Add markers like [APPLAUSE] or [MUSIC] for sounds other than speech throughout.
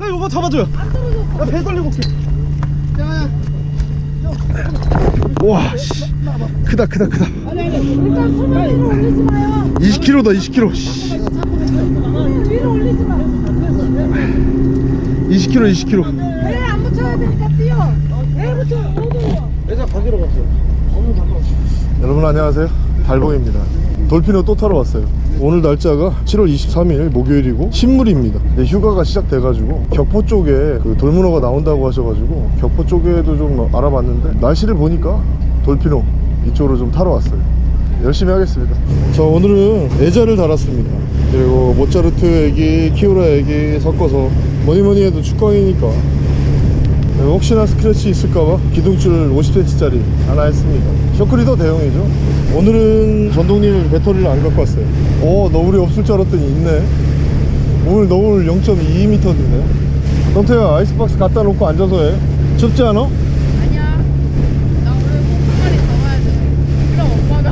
형 이거 잡아줘요 나 배 돌리고 올게 와 씨. 크다 크다 크다 일단 손을 위로 올리지 마요. 20kg다 20kg 씨. 위로 올리지 마. 20kg 20kg 배에 안 붙여야 되니까 뛰어. 배에 붙여. 너도. 회사 가기로 갔어요 여러분 안녕하세요 달봉입니다 돌피노 또 타러 왔어요 오늘 날짜가 7월 23일 목요일이고 신물입니다. 네, 휴가가 시작돼가지고 격포 쪽에 그 돌문어가 나온다고 하셔가지고 격포 쪽에도 좀 알아봤는데 날씨를 보니까 돌피노 이쪽으로 좀 타러 왔어요. 열심히 하겠습니다. 자 오늘은 애자를 달았습니다. 그리고 모차르트 애기 키우라 애기 섞어서 뭐니뭐니 해도 축광이니까. 네, 혹시나 스크래치 있을까봐 기둥줄 50cm짜리 하나 했습니다. 셔클이 더 대용이죠 오늘은 전동릴 배터리를 안 갖고 왔어요 어 너울이 없을 줄 알았더니 있네 오늘 너울 0.2m 드네 성태야 아이스박스 갖다 놓고 앉아서 해 춥지 않아? 아니야. 나 오늘 꼭한 마리 더 와야 돼. 그럼 엄마가.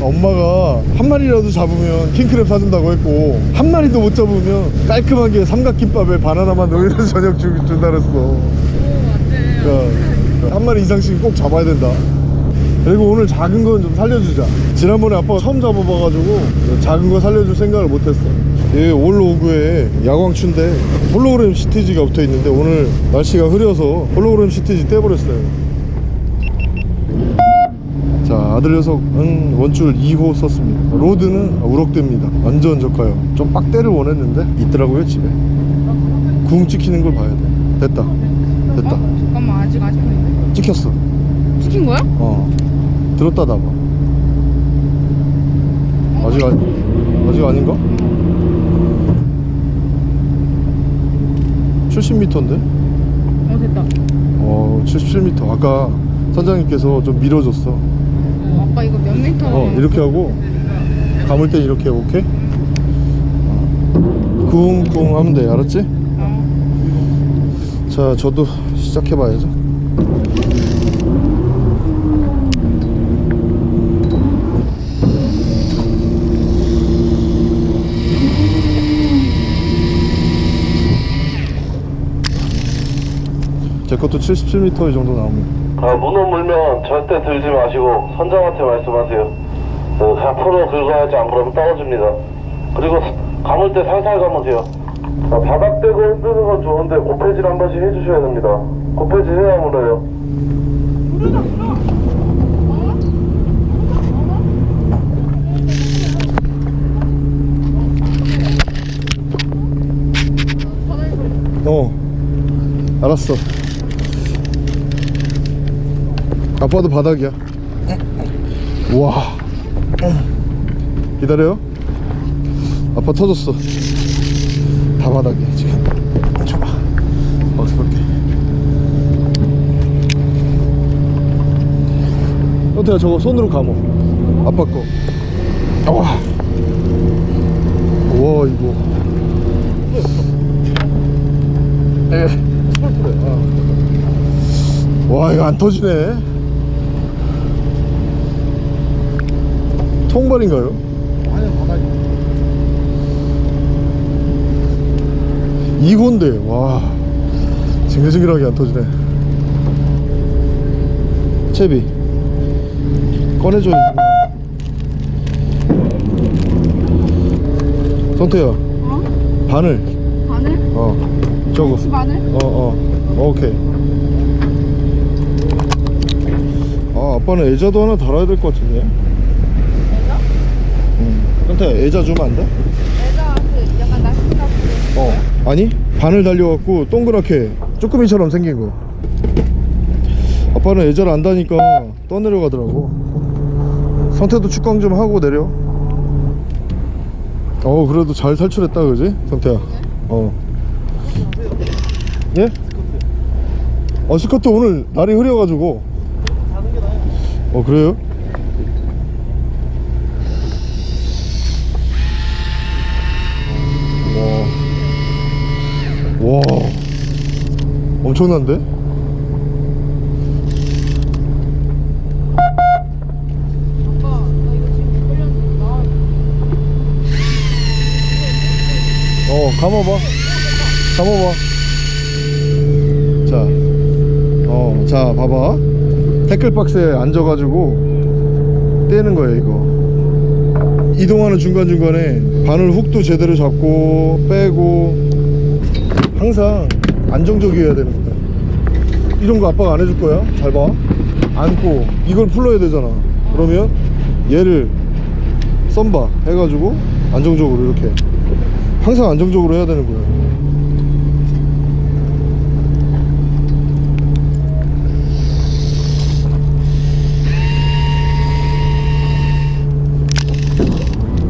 [LAUGHS] 엄마가 한 마리라도 잡으면 킹크랩 사준다고 했고 한 마리도 못 잡으면 깔끔하게 삼각김밥에 바나나만 넣어서 저녁 주, 준다 그랬어 오, 안 돼. 그러니까 한 마리 이상씩 꼭 잡아야 된다 그리고 오늘 작은 건 좀 살려주자. 지난번에 아빠가 처음 잡아봐가지고 작은 거 살려줄 생각을 못했어. 이 올로그에 야광추인데 홀로그램 시트지가 붙어있는데 오늘 날씨가 흐려서 홀로그램 시트지 떼버렸어요. 자 아들 녀석은 원줄 2호 썼습니다. rod는 우럭대입니다. 완전 저가요. 좀 빡대를 원했는데 있더라고요 집에. 궁 찍히는 걸 봐야 돼. 됐다. 됐다. 잠깐만 아직 아직. 찍혔어 시킨 거야? 어 들었다 놔봐 아직 아니 아직 아닌가? 70m인데? 어 됐다. 어 77m 아까 선장님께서 좀 밀어줬어 어, 아빠 이거 몇 미터? 어 이렇게 하고 감을 때 이렇게 오케이? 쿵쿵 하면 돼 알았지? 어. 자 저도 시작해 봐야죠 제 것도 77m 정도 나옵니다 아, 문어 물면 절대 들지 마시고 선장한테 말씀하세요. 그, 그냥 풀어 긁어야지 안 그러면 떨어집니다. 그리고 감을 때 살살 감으세요. 아, 바닥 대고 흔드는 건 좋은데 고패질 한 번씩 해주셔야 됩니다. 고패질 해야 물어요. 어 알았어 아빠도 바닥이야. 와. 기다려요? 아빠 터졌어. 다 바닥이야 지금. 줘봐. 어떻게 볼게. 현태야 저거 손으로 감어. 아빠 거. 와. 와 이거. 에 스몰프래 아. 와 이거 안 터지네 통발인가요? 아니요 바닥이 2호인데 와 징글징글하게 안 터지네 채비 꺼내줘야지 성태야 어? 바늘 바늘? 어 저거 혹시 바늘? 어어 오케이 아 아빠는 애자도 하나 달아야 될 것 같은데? 응 성태야 애자 주면 안 돼? 애자 그 약간 나시가 어. 아니? 바늘 달려갖고 동그랗게 쭈꾸미처럼 생긴 거. 아빠는 애자를 안다니까 떠내려가더라고. 성태도 축광 좀 하고 내려. 어 그래도 잘 탈출했다 그지? 성태야. 어. 예? 어 스커트 오늘 날이 흐려가지고. 어 그래요? 와. 와. 엄청난데? 어어 감아봐. 감아봐. 자, 어, 자 봐봐. 태클박스에 앉아가지고 떼는 거예요 이거. 이동하는 중간중간에 바늘 훅도 제대로 잡고 빼고 항상 안정적이어야 되는 거야 이런 거 아빠가 안 해줄 거야? 잘봐. 안고. 이걸 풀러야 되잖아. 그러면 얘를 썸바 해가지고 안정적으로 이렇게 항상 안정적으로 해야 되는 거예요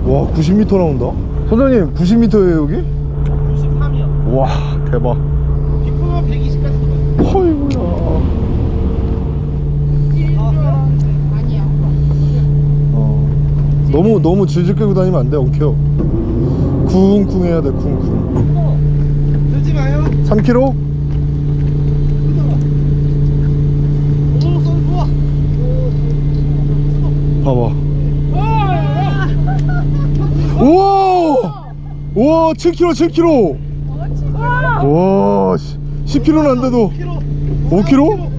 와 90m 나온다? 선장님 90m에요 여기? 93이요. 와 대박 비프가 120 갔어. 어이구야 아니야. 어. 너무 너무 질질 끌고 다니면 안돼 엉켜 쿵쿵 해야 돼 쿵쿵 들지 마요. 3kg? 오, sol 좋아. 봐봐 우와 7kg 7kg 와 10kg는 안 돼도 5kg?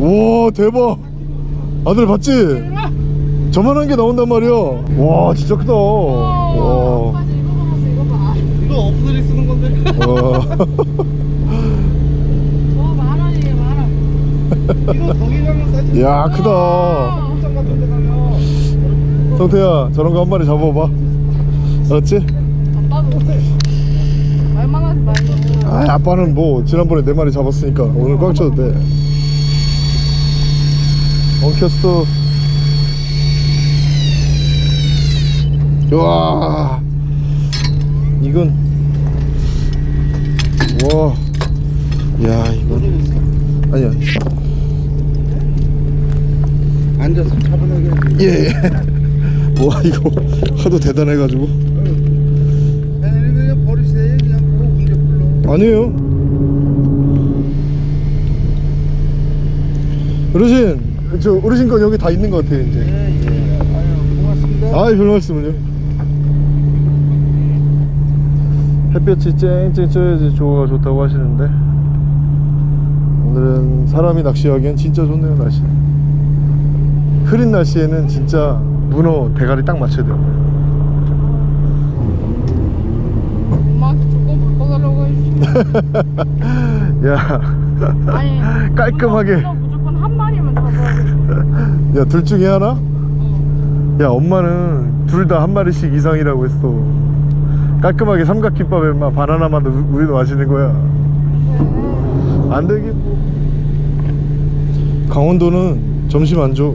와 대박 아들 봤지? 저만한 게 나온단 말이야 와 진짜 크다 와, 이거 봐. 이거 없으리 쓰는 건데. 와. 저만 원이에요, 만 원. 이거 거기 가면 싸지. 야 크다 공장 같은 데 가면. 성태야 저런 거 한 마리 잡아봐 알았지? 아빠도 말만 하지 말고. 아 아빠는 뭐 지난번에 네 마리 잡았으니까 오늘 꽉 쳐도 돼 엉켰어 와 이건 와야 이건 아니야 앉아서 차분하게. 예. [LAUGHS] 와 이거 하도 대단해가지고 아니 그냥 버리세요. 그냥 그거 문제 불러. 아니에요 어르신 저 어르신 건 여기 다 있는 것 같아요 이제 예, 예. 아유, 고맙습니다. 아이 별 말씀을요 햇볕이 쨍쨍 쪄야지 조가 좋다고 하시는데 오늘은 사람이 낚시하기엔 진짜 좋네요 날씨 흐린 날씨에는 진짜 문어 대가리 딱 맞춰야 돼요 엄마한테 조금 바꿔달라고 해주시면. [LAUGHS] 야 아니. 깔끔하게. 문어 무조건 한 마리만 잡아야 돼. [LAUGHS] 야둘 중에 하나? 어. 야 엄마는 둘 다 한 마리씩 이상이라고 했어 깔끔하게 삼각김밥에 막 바나나만 우- 우유 마시는 거야 안 되겠고 강원도는 점심 안 줘.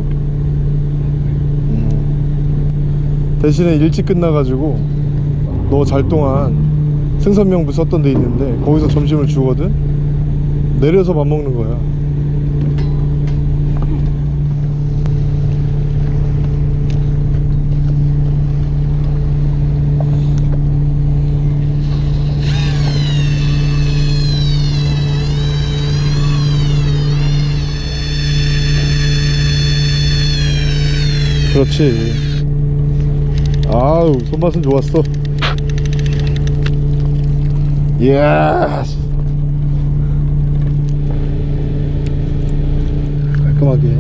음. 대신에 일찍 끝나가지고 너 잘 동안 생선명부 썼던 데 있는데 거기서 점심을 주거든. 내려서 밥 먹는 거야. 그렇지. 아우 손맛은 좋았어. 이야. 깔끔하게.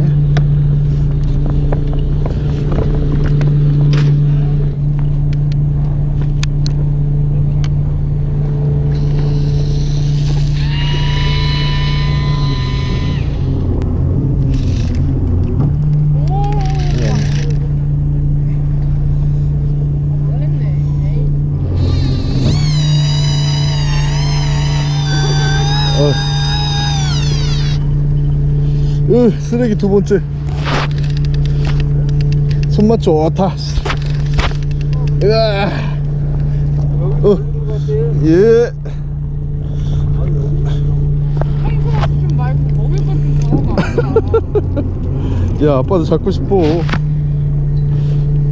놀랬네. 에이. 어. 으, 쓰레기 두 번째. 손맛 좋다. 으아. 어. 예. [LAUGHS] 야, 아빠도 잡고 싶어.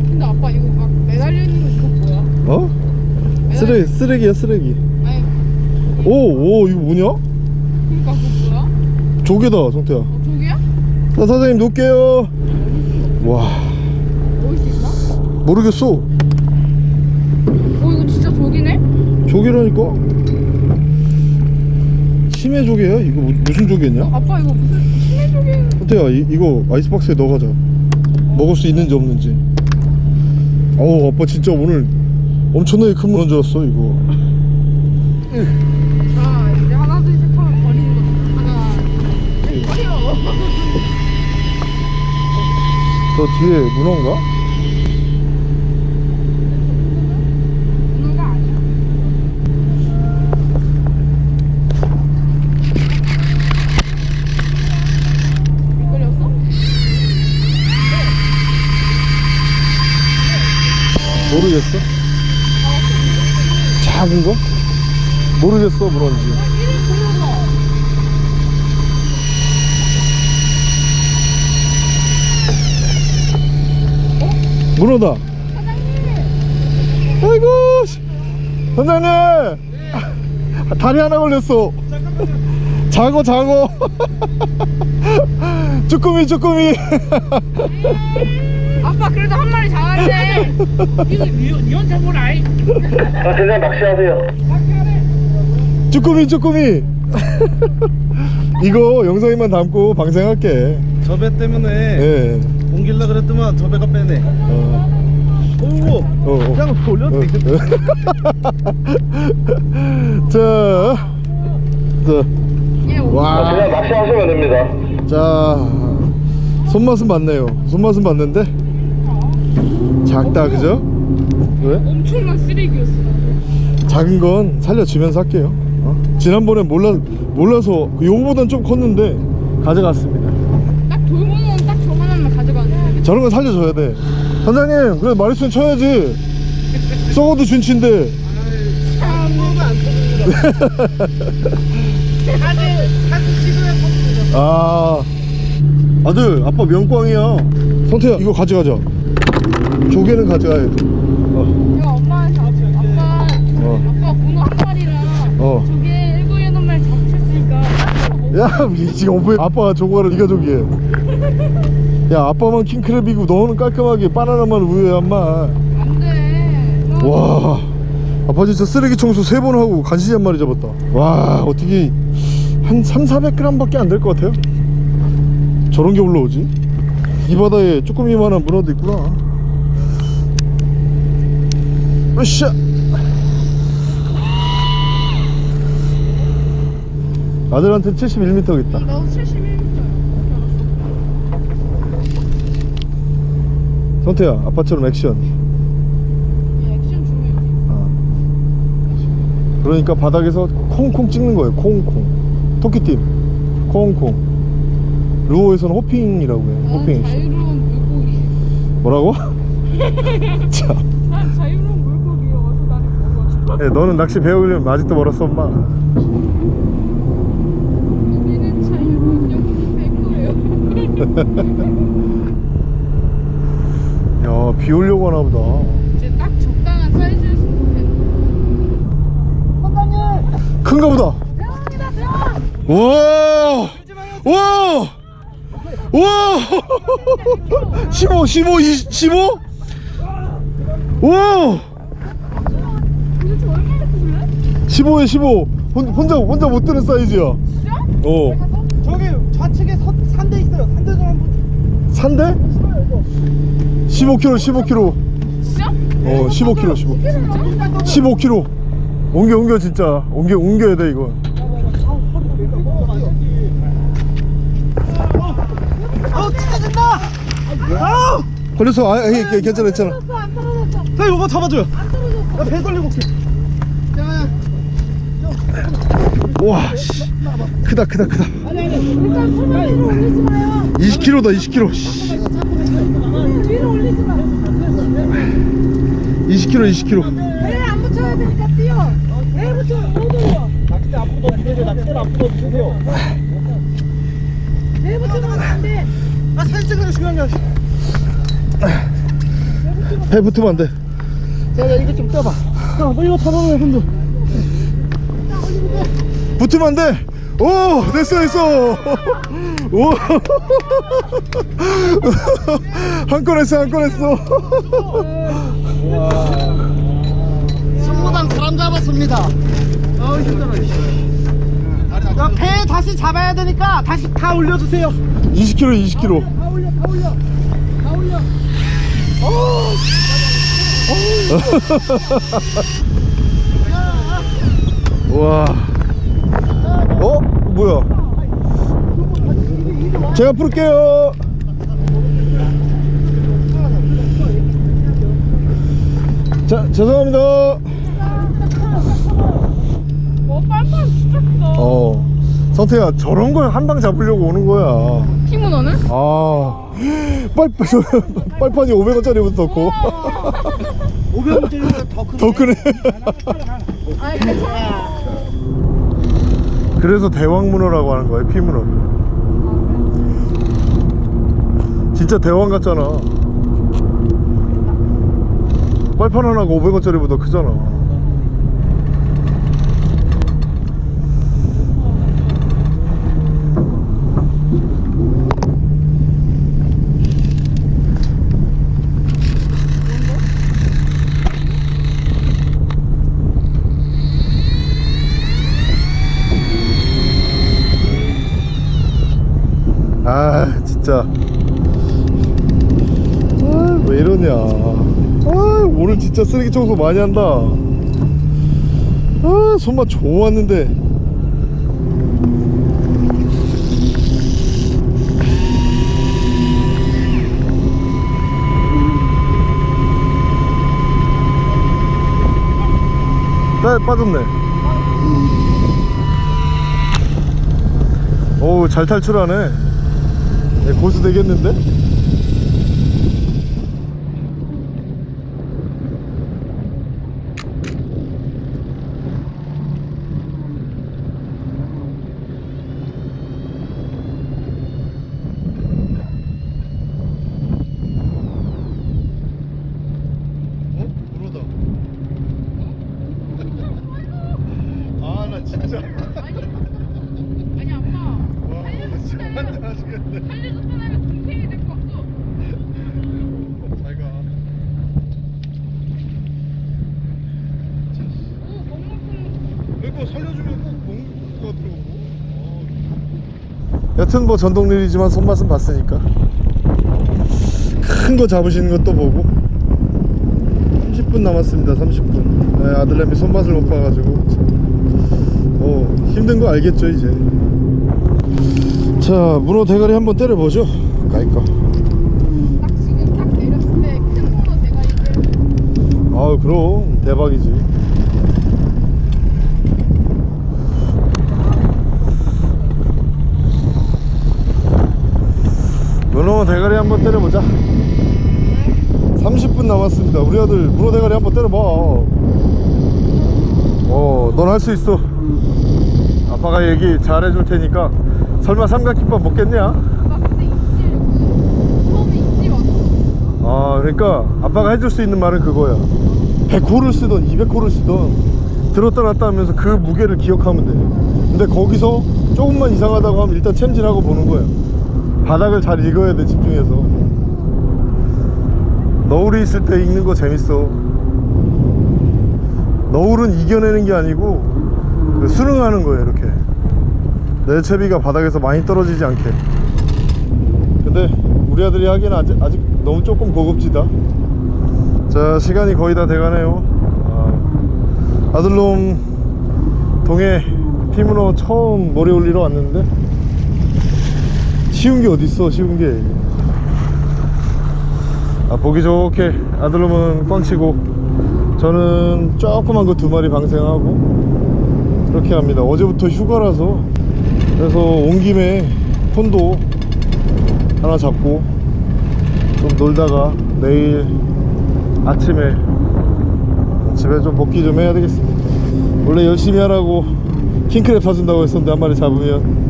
근데 아빠 이거 막 매달려 있는 거 뭐야? 어? 쓰레기, 쓰레기야, 쓰레기. 아니 오, 오, 이거 뭐냐? 그러니까 그거 뭐야? 조개다, 성태야. 자, 사장님 놓을게요. 와, 먹을 수 있나? 모르겠어. 어 이거 진짜 저기네? 조개라니까 심해 조개야? 이거 무- 무슨 조개냐? 아빠 이거 무슨 심해 조개 호태야 이, 이거 아이스박스에 넣어가자 먹을 수 있는지 없는지 어우 아빠 진짜 오늘 엄청나게 큰 문어인 줄 알았어 이거 저 뒤에 문어인가? 모르겠어 작은 거? 모르겠어 문어인지 이름 불러서 문어다. 아이고 씨. 선장님. 다리 하나 걸렸어. 장어 장어 쭈꾸미 쭈꾸미. 아빠 그래도 한 마리 잡았네. 이거 니언 잡으라 아, 그냥 낚시하세요. 쭈꾸미 쭈꾸미. 이거 영상에만 담고 방생할게. 저 배 때문에 예 옮길라 그랬더만 저 배가 빼네 어. 오고 어, 어. 그냥 돌려도 되겠다 [LAUGHS] 자, 자, 얘 아, 와, 그냥 낚시하시면 됩니다. 자, 손맛은 맞네요. 손맛은 맞는데 작다, 그죠? 왜? 엄청난 쓰레기였어 작은 건 살려주면서 할게요. 어? 지난번에 몰라 몰라서 요거보단 좀 컸는데 가져갔습니다. 딱 돌문어는 딱 저만 하나만 가져가네 저런 건 살려줘야 돼. 선장님, 그래 마리수는 쳐야지. 썩어도 준치인데. 아, [LAUGHS] 아들, 아빠 명꽝이야. 성태야, 이거 가져가자. 조개는 가져가야 돼. 어, 이거 엄마한테 아빠 어. 아빠 문어 한 마리랑 어. 저게 일곱 여덟 마리 잡으셨으니까 야, 이 지금 오빠 아빠가 조과를 네가 조기해. 야, 아빠만 킹크랩이고 너는 깔끔하게 바나나만 우유야, 엄마. 안돼 와, 아빠 진짜 쓰레기 청소 세 번 하고 간신히 한 마리 잡았다. 와, 어떻게 한 3, 400g밖에 안 될 것 같아요? 저런 게 올라오지? 이 바다에 쭈꾸미만한 문어도 있구나. 으쌰! 아들한테 71m겠다. 나도 71m 야 성태야, 아빠처럼 액션. 액션 중요해 아. 그러니까 바닥에서 콩콩 찍는 거예요. 콩콩. 토끼팀. 콩콩. 루어에서는 호핑이라고 해요. 난 호핑. 자유로운 물고기 뭐라고? [LAUGHS] 참. 난 자유로운 물고기여서 나는 먹어 야, 너는 낚시 배우려면 아직도 멀었어, 엄마. 우리는 자유로운 영웅 될 거예요 [LAUGHS] 야, 비 오려고 하나 보다. 이제 딱 적당한 사이즈였으면 좋겠네 큰가 보다. 대왕이다 대왕 와! 와! 와! 15, 15, 20, 15? 와! 도대체 얼마나 크길래? 15에 15. 혼, 혼자, 혼자 못 드는 사이즈야. 진짜? 어. 저기 좌측에 서, 산대 있어요 산대 좀 한번 산대? 15kg, 15kg. 진짜? 어, 15kg, 15. 15kg. 옮겨, 옮겨, 진짜. 옮겨, 옮겨야 돼, 이거. 어 찢어진다 아우 걸렸어. 아, 예, 예, 괜찮아, 괜찮아. 안 떨어졌어 자 이거 잡아줘요 안 떨어졌어 나배 돌리고 올게 와, 씨. 크다, 크다, 크다. 일단 손을 위로 올리지 마요 20kg다, 20kg. 씨. 손을 위로 올리지 마 20kg, 20kg. 배에 안 붙여야 되니까 뛰어. 배에 붙여 못 올려. 낚싯대 앞으로 엎으세요 낚싯대 앞으로 엎으세요 배에 붙이면 안돼. 아 사진 찍는 게 중요한 게 아니야. 배 붙으면 안 돼. 자, 야, 이거 좀 떼봐. 자 이거 잡아봐요 손도. 붙으면 안 돼. 오, 됐어, 됐어. 오. 한건 했어, 한건 했어. 승무당 사람 꽝 잡았습니다. 아 힘들어. 야, 배 다시 잡아야 되니까 다시 다 올려주세요. 20kg 20kg 다 올려, 다 올려, 다 올려. 와. 어? 뭐야? 제가 풀게요. 자, 죄송합니다. 어 빨빨 진짜 크다 어. 성태야, 저런 걸 한 방 잡으려고 오는 거야. 피문어는? 아. 빨빨, 빨판이 500원짜리부터 더 커. 500원짜리보다 [LAUGHS] 더 큰. 더 크네. 아니 괜찮아 그래서 대왕문어라고 하는 거예요, 피문어. 진짜 대왕 같잖아. 빨판 하나가 500원짜리보다 크잖아. 아 진짜 아, 왜 이러냐. 아 오늘 진짜 쓰레기 청소 많이 한다. 아 손맛 좋았는데. 빠, 빠졌네. 오우 잘 탈출하네. 네, 고수 되겠는데? 어? 불어다 아 나 진짜 아니 아빠 와 진짜 환장하시겠네 살려줬던 애가 동생이 데리고 왔어 잘가 오 먹물품 이 거 살려주면 꼭 공구가 들어오고. 여튼 뭐 전동릴이지만 손맛은 봤으니까. 큰 거 잡으시는 것도 보고. 30분 남았습니다 30분. 네, 아들내미 손맛을 못 봐가지고. 참. 어, 힘든 거 알겠죠 이제. 자 문어 대가리 한번 때려보죠. 까이까 딱 지금 딱 내렸을 때 큰 문어 대가리 때려 아우 그럼 대박이지 문어 대가리 때려보자. 30분 남았습니다. 우리 아들 문어 대가리 한번 때려봐. 어넌 할 수 있어. 아빠가 얘기 잘 해줄 테니까. 설마 삼각김밥 먹겠냐? 아 그러니까 아빠가 해줄 수 있는 말은 그거야. 100호를 쓰던 200호를 쓰던 들었다 놨다 하면서 그 무게를 기억하면 돼. 근데 거기서 조금만 이상하다고 하면 일단 챔질하고 보는 거야. 바닥을 잘 읽어야 돼 집중해서 너울이 있을 때 읽는 거 재밌어. 너울은 이겨내는 게 아니고 그 수능하는 거예요 이렇게. 내 채비가 바닥에서 많이 떨어지지 않게. 근데 우리 아들이 하기엔 아직, 아직 너무 조금 고급지다. 자 시간이 거의 다 돼가네요. 아, 아들놈 동해 피문어 처음 모래 올리러 왔는데 쉬운 게 어딨어 쉬운 게 아, 보기 좋게 아들놈은 꽝치고 저는 조그만 거 두 마리 방생하고 그렇게 합니다. 어제부터 휴가라서 그래서 온 김에 폰도 하나 잡고 좀 놀다가 내일 아침에 집에 좀 복귀 좀 해야 되겠습니다. 원래 열심히 하라고 킹크랩 사준다고 했었는데 한 마리 잡으면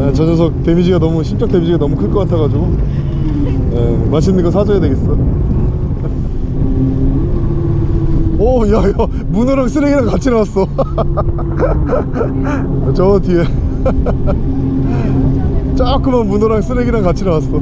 에, 저 녀석 데미지가 너무 심적 데미지가 너무 클 것 같아가지고 에, 맛있는 거 사줘야 되겠어. 오 야야 문어랑 쓰레기랑 같이 나왔어. [LAUGHS] 저 뒤에. [LAUGHS] 조그만 문어랑 쓰레기랑 같이 나왔어